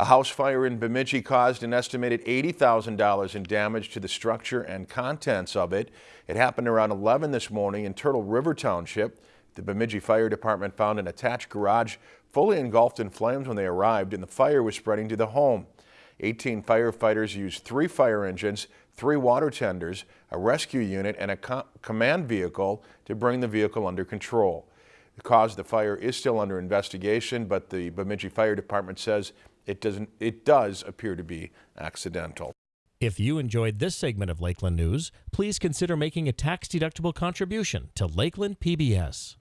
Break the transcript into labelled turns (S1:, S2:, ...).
S1: A house fire in Bemidji caused an estimated $80,000 in damage to the structure and contents of it. It happened around 11 this morning in Turtle River Township. The Bemidji Fire Department found an attached garage fully engulfed in flames when they arrived and the fire was spreading to the home. 18 firefighters used three fire engines, three water tenders, a rescue unit, and a co command vehicle to bring the vehicle under control. The cause of the fire is still under investigation, but the Bemidji Fire Department says it, doesn't, it does appear to be accidental.
S2: If you enjoyed this segment of Lakeland News, please consider making a tax-deductible contribution to Lakeland PBS.